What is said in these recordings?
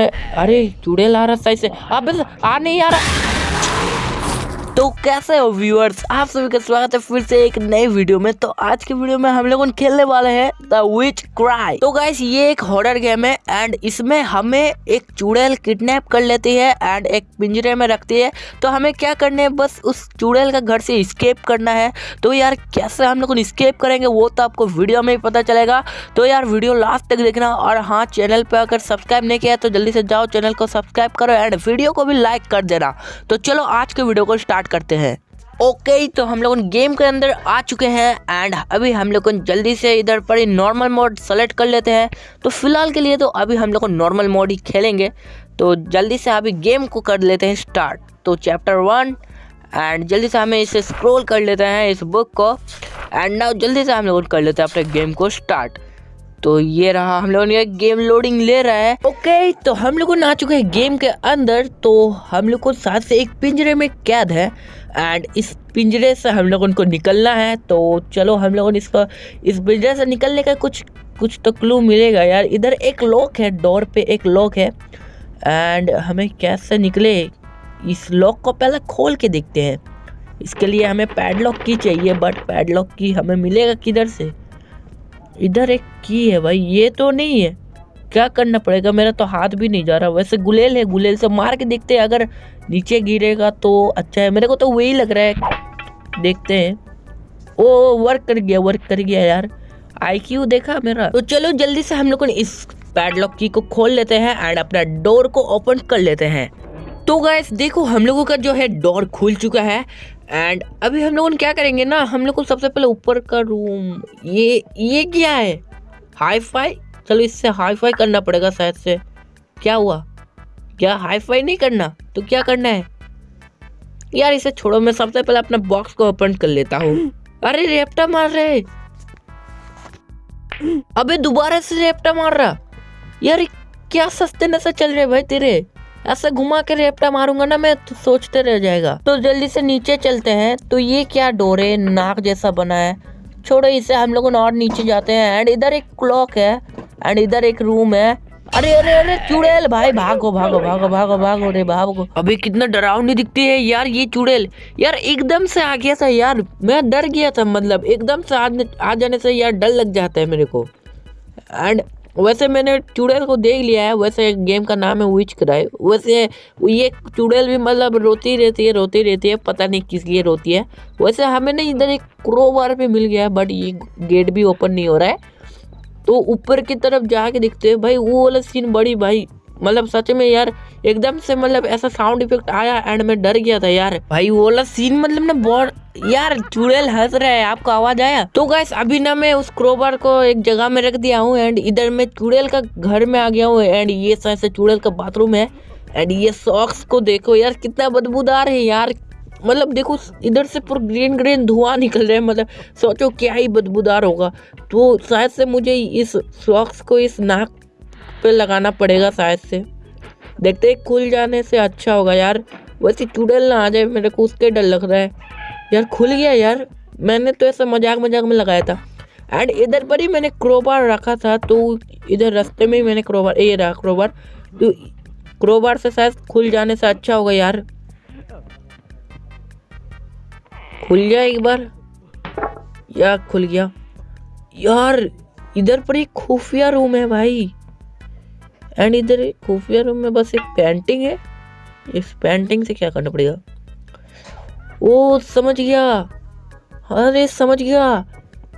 अरे चूड़े आ रहा सही से। अब आ नहीं आ रहा। तो कैसे हो व्यूअर्स आप सभी का स्वागत है फिर से एक नई वीडियो में। तो आज के वीडियो में हम लोग खेलने वाले हैं द विच क्राई तो गाइस ये एक हॉरर गेम है एंड इसमें हमें एक चुड़ैल किडनैप कर लेती है एंड एक पिंजरे में रखती है। तो हमें क्या करना है? बस उस चुड़ैल का घर से स्केप करना है। तो यार, कैसे हम लोग स्केप करेंगे वो तो आपको वीडियो में ही पता चलेगा। तो यार वीडियो लास्ट तक देखना और हाँ चैनल पर अगर सब्सक्राइब नहीं किया तो जल्दी से जाओ चैनल को सब्सक्राइब करो एंड वीडियो को भी लाइक कर देना। तो चलो आज के वीडियो को स्टार्ट स्टार्ट करते हैं। ओके okay, तो हम लोग गेम के अंदर आ चुके हैं एंड अभी हम लोग जल्दी से इधर पर ही नॉर्मल मोड सेलेक्ट कर लेते हैं। तो फ़िलहाल के लिए तो अभी हम लोग नॉर्मल मोड ही खेलेंगे। तो जल्दी से अभी गेम को कर लेते हैं स्टार्ट तो चैप्टर वन एंड जल्दी से हमें इसे स्क्रॉल कर लेते हैं इस बुक को। एंड नाउ जल्दी से हम लोग कर लेते हैं अपने गेम को स्टार्ट तो ये रहा, हम लोगों ने गेम लोडिंग ले रहा है। ओके तो हम लोग आ चुके हैं गेम के अंदर तो हम लोग को साथ से एक पिंजरे में कैद है। एंड इस पिंजरे से हम लोगों को निकलना है तो चलो हम लोगों ने इसका, इस पिंजरे से निकलने का कुछ कुछ तो क्लू मिलेगा यार। इधर एक लॉक है डोर पे एक लॉक है। एंड हमें कैसे निकले? इस लॉक को पहले खोल के देखते हैं। इसके लिए हमें पैडलॉक की चाहिए बट पैडलॉक की हमें मिलेगा किधर से? इधर एक की है भाई, ये तो नहीं है। क्या करना पड़ेगा? मेरा तो हाथ भी नहीं जा रहा। वैसे गुलेल है, गुलेल से मार के देखते हैं। अगर नीचे गिरेगा तो अच्छा है। मेरे को तो वही लग रहा है। देखते हैं। ओ वर्क कर गया वर्क कर गया यार। आई क्यू देखा मेरा। तो चलो जल्दी से हम लोग इस पैडलॉक की को खोल लेते हैं एंड अपना डोर को ओपन कर लेते हैं। तो गैस देखो हम लोगों का जो है डोर खुल चुका है। एंड अभी हम लोग क्या करेंगे ना, हम लोग को सबसे पहले ऊपर का रूम ये ये क्या है। हाई फाई चलो इससे हाई फाई करना पड़ेगा शायद से। क्या हुआ? क्या हाई फाई नहीं करना? तो क्या करना है? यार इसे छोड़ो, मैं सबसे पहले अपना बॉक्स को ओपन कर लेता हूँ। अरे रेप्टा मार रहे अबे दोबारा से रेप्टा मार रहा। यार क्या सस्ते नशा चल रहे भाई तेरे? ऐसे घुमा के रेपटा मारूँगा ना, मैं तो सोचते रह जाएगा। तो जल्दी से नीचे चलते हैं। तो ये क्या डोरे, नाक जैसा बना है। छोड़ो इसे, हम लोग और नीचे जाते हैं। एंड इधर एक क्लॉक है। एंड इधर एक रूम है। अरे अरे अरे, चुड़ैल भाई, भागो भागो भागो भागो भागो रे, भागो। अभी कितना डरावनी दिखती है यार ये चुड़ैल। यार, एकदम से आ गया था यार। मैं डर गया था मतलब एकदम से आ जाने से यार डर लग जाता है मेरे को। एंड वैसे मैंने चुड़ैल को देख लिया है, वैसे गेम का नाम है विच क्राई वैसे ये चुड़ैल भी मतलब रोती रहती है, रोती रहती है, पता नहीं किस लिए रोती है। वैसे हमें ना इधर एक क्रोबार भी मिल गया है बट ये गेट भी ओपन नहीं हो रहा है। तो ऊपर की तरफ़ जाके देखते हैं, भाई वो वाला सीन बड़ी, भाई मतलब सच में यार, एकदम से मतलब ऐसा साउंड इफ़ेक्ट आया एंड मैं डर गया था यार। भाई, वो वाला सीन मतलब ना बहुत, यार, चुड़ैल हंस रहा है, आपको आवाज़ आया। तो गैस अभी ना मैं उस क्रोबर को एक जगह में रख दिया हूँ एंड इधर मैं चुड़ैल का घर में आ गया हूँ एंड ये शायद चुड़ैल का बाथरूम है। एंड ये सॉक्स को देखो यार, कितना बदबूदार है यार। मतलब देखो, इधर से पूरा ग्रीन ग्रीन धुआँ निकल रहा है मतलब सोचो क्या ही बदबूदार होगा। तो शायद से मुझे इस सॉक्स को इस नाक पे लगाना पड़ेगा शायद से। देखते हैं, खुल जाने से अच्छा होगा यार। वैसे चुड़ैल ना आ जाए, मेरे को उसके डर लग रहा है। यार खुल गया यार। मैंने तो ऐसा मज़ाक मज़ाक में लगाया था। एंड इधर पर ही मैंने क्रोबार रखा था तो इधर रास्ते में ही मैंने क्रोबार ये रहा क्रोबार तो क्रोबार से शायद खुल जाने से अच्छा होगा यार। खुल गया एक बार। या, खुल गया। यार, इधर पर ही खुफिया रूम है भाई। एंड इधर खुफिया रूम में बस एक पेंटिंग है। इस पेंटिंग से क्या करना पड़ेगा? ओ समझ गया। अरे समझ गया।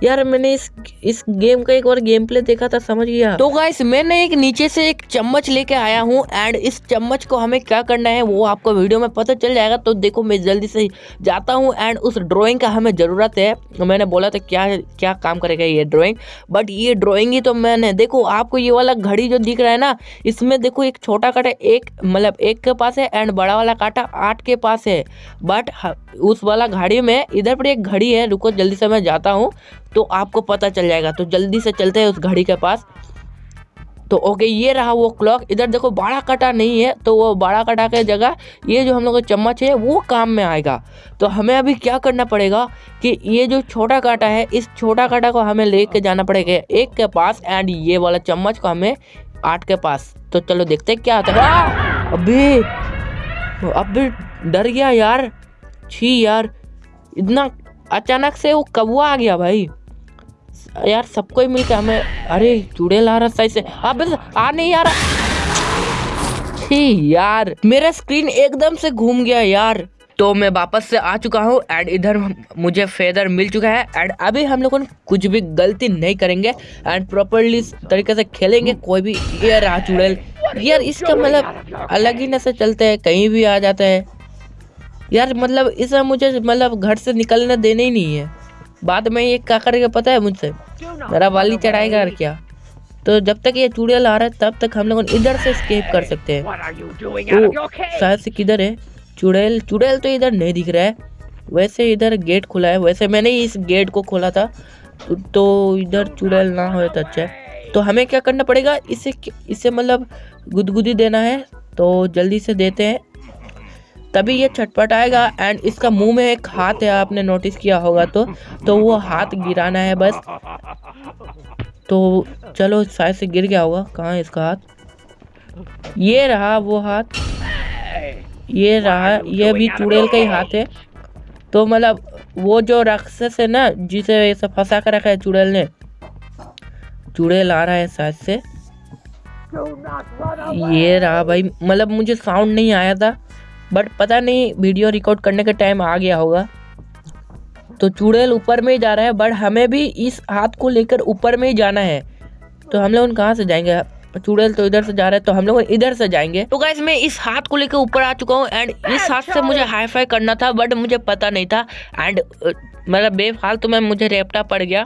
यार मैंने इस इस गेम का एक बार गेम प्ले देखा था, समझ गया। तो गाइस मैंने एक नीचे से एक चम्मच लेके आया हूँ एंड इस चम्मच को हमें क्या करना है, वो आपको वीडियो में पता चल जाएगा तो देखो मैं जल्दी से जाता हूँ एंड उस ड्राइंग का हमें ज़रूरत है। मैंने बोला था, क्या क्या काम करेगा ये ड्रॉइंग बट ये ड्रॉइंग ही तो मैंने, देखो आपको ये वाला घड़ी जो दिख रहा है ना, इसमें देखो एक छोटा काटा, एक मतलब एक के पास है एंड बड़ा वाला काटा आठ के पास है। बट उस वाला घड़ी में, इधर पर एक घड़ी है, रुको, जल्दी से मैं जाता हूँ। तो आपको पता चल जाएगा। तो जल्दी से चलते हैं उस घड़ी के पास। तो ओके ये रहा वो क्लॉक इधर देखो बड़ा कटा नहीं है तो वो बड़ा कटा के जगह ये जो हम लोग का चम्मच है वो काम में आएगा। तो हमें अभी क्या करना पड़ेगा कि ये जो छोटा काटा है इस छोटा काटा को हमें ले लेके जाना पड़ेगा एक के पास एंड ये वाला चम्मच को हमें आठ के पास। तो चलो देखते हैं क्या होता है। अभी अबे डर गया यार। छी यार इतना अचानक से वो कौवा आ गया भाई। यार, सबको ही मिलकर हमें अरे चुड़ैल आ रहा सही से अबे आ नहीं आ रहा। यार, मेरा स्क्रीन एकदम से घूम गया यार। तो मैं वापस से आ चुका हूँ एंड इधर मुझे फेदर मिल चुका है एंड अभी हम लोगों कुछ भी गलती नहीं करेंगे एंड प्रॉपरली तरीके से खेलेंगे, कोई भी ये रहा चुड़ैल यार, इसका मतलब अलग ही नशे चलते हैं, कहीं भी आ जाता है। यार मतलब इसे मुझे मतलब घर से निकलने देने ही नहीं है। बाद में ये क्या करेगा पता है मुझसे? मेरा बाली चढ़ाएगा और क्या? तो जब तक ये चुड़ैल आ रहा है तब तक हम लोग इधर से स्केप कर सकते हैं। तो शायद से किधर है? चुड़ैल चुड़ैल तो इधर नहीं दिख रहा है। वैसे इधर गेट खुला है। वैसे मैंने इस गेट को खोला था। तो, तो इधर चुड़ैल ना हो तो अच्छा है। तो हमें क्या करना पड़ेगा? इसे इसे मतलब गुदगुदी देना है। तो जल्दी से देते हैं। तभी ये छटपट आएगा एंड इसका मुँह में एक हाथ है, आपने नोटिस किया होगा तो तो वो हाथ गिराना है बस। तो चलो शायद से गिर गया होगा, कहाँ है इसका हाथ? ये रहा वो हाथ। ये रहा, ये भी चुड़ैल का ही हाथ है। तो मतलब वो जो राक्षस है ना, जिसे ऐसा फंसा कर रखा है चुड़ैल ने, चुड़ैल आ रहा है शायद से। ये रहा भाई मतलब मुझे साउंड नहीं आया था। बट पता नहीं वीडियो रिकॉर्ड करने का टाइम आ गया होगा। तो चुड़ैल ऊपर में ही जा रहा है बट हमें भी इस हाथ को लेकर ऊपर में ही जाना है। तो हम लोग कहाँ से जाएँगे? चुड़ैल तो इधर से जा रहा है तो हम लोग इधर से जाएँगे। तो गाइस मैं इस हाथ को लेकर ऊपर आ चुका हूँ एंड इस हाथ से मुझे हाई फाई करना था बट मुझे पता नहीं था एंड मतलब बेफालतू में मुझे रेपटा पड़ गया।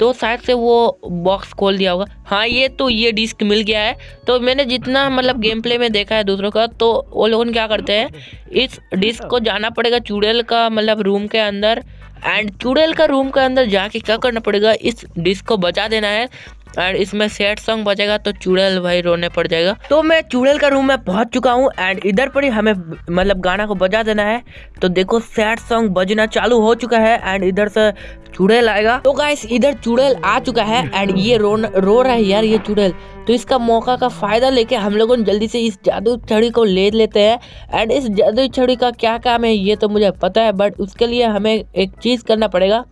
तो शायद से वो बॉक्स खोल दिया होगा। हाँ ये तो ये डिस्क मिल गया है। तो मैंने जितना मतलब गेम प्ले में देखा है दूसरों का तो वो लोग क्या करते हैं, इस डिस्क को जाना पड़ेगा चुड़ैल का मतलब रूम के अंदर। एंड चुड़ैल का रूम के अंदर जाके क्या करना पड़ेगा, इस डिस्क को बचा देना है। एंड इसमें सैड सॉन्ग बजेगा तो चुड़ैल भाई रोने पड़ जाएगा। तो मैं चुड़ैल का रूम में पहुँच चुका हूँ एंड इधर पर ही हमें मतलब गाना को बजा देना है। तो देखो सैड सॉन्ग बजना चालू हो चुका है एंड इधर से चुड़ैल आएगा। तो गाइस इधर चुड़ैल आ चुका है एंड ये रो रो रहा है यार ये चुड़ैल। तो इसका मौका का फ़ायदा लेके हम लोगों ने जल्दी से इस जादू छड़ी को ले लेते हैं। एंड इस जादू छड़ी का क्या काम है ये तो मुझे पता है बट उसके लिए हमें एक चीज़ करना पड़ेगा।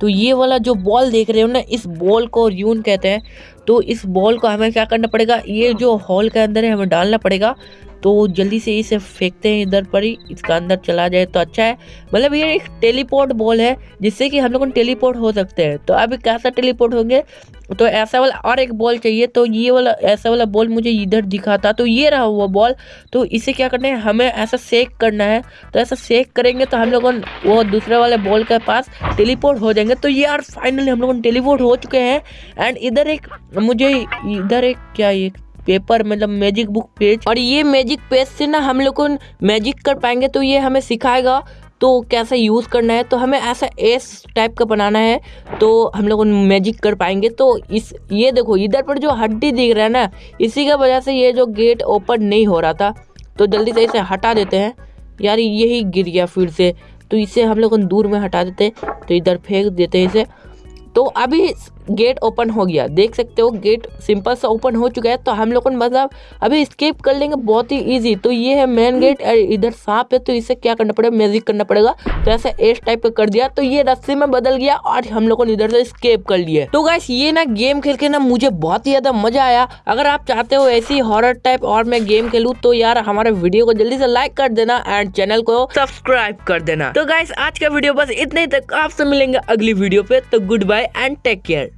तो ये वाला जो बॉल देख रहे हो ना, इस बॉल को यून कहते हैं तो इस बॉल को हमें क्या करना पड़ेगा? ये जो हॉल के अंदर है, हमें डालना पड़ेगा। तो जल्दी से इसे फेंकते हैं इधर पर ही, इसका अंदर चला जाए तो अच्छा है। मतलब ये एक टेलीपोर्ट बॉल है, जिससे कि हम लोग टेलीपोर्ट हो सकते हैं। तो अभी कैसा टेलीपोर्ट होंगे? तो ऐसा वाला और एक बॉल चाहिए तो ये वाला, ऐसा वाला बॉल मुझे इधर दिखा था तो ये रहा वो बॉल। तो इसे क्या करना है? हमें ऐसा सेक करना है। तो ऐसा सेक करेंगे तो हम लोग वो दूसरे वाले बॉल के पास टेलीपोर्ट हो जाएँगे। तो ये यार फाइनली हम लोग टेलीपोर्ट हो चुके हैं। एंड इधर एक, मुझे इधर एक, क्या एक पेपर मतलब मैजिक बुक पेज और ये मैजिक पेज से ना हम लोग को मैजिक कर पाएँगे तो ये हमें सिखाएगा तो कैसे यूज़ करना है। तो हमें ऐसा एस टाइप का बनाना है तो हम लोग मैजिक कर पाएँगे। तो इस, ये देखो, इधर पर जो हड्डी दिख रहा है ना, इसी की वजह से ये जो गेट ओपन नहीं हो रहा था। तो जल्दी से इसे हटा देते हैं। यार, यही गिर गया फिर से। तो इसे हम लोग दूर में हटा देते हैं। तो इधर फेंक देते हैं इसे। तो अभी गेट ओपन हो गया। देख सकते हो गेट सिंपल सा ओपन हो चुका है तो हम लोग मतलब अभी स्केप कर लेंगे, बहुत ही इजी तो ये है मेन गेट इधर सांप है तो इसे क्या करना पड़ेगा? मैजिक करना पड़ेगा। तो ऐसे एस टाइप का कर दिया तो ये रस्सी में बदल गया और हम लोगों ने इधर से स्केप कर लिया। तो गैस ये ना गेम खेल के ना मुझे बहुत ही ज़्यादा मज़ा आया। अगर आप चाहते हो ऐसी हॉरर टाइप और मैं गेम खेलूँ तो यार हमारे वीडियो को जल्दी से लाइक कर देना एंड चैनल को सब्सक्राइब कर देना। तो गाइस आज का वीडियो बस इतने तक। आपसे मिलेंगे अगली वीडियो पे तो goodbye enjoy and take care.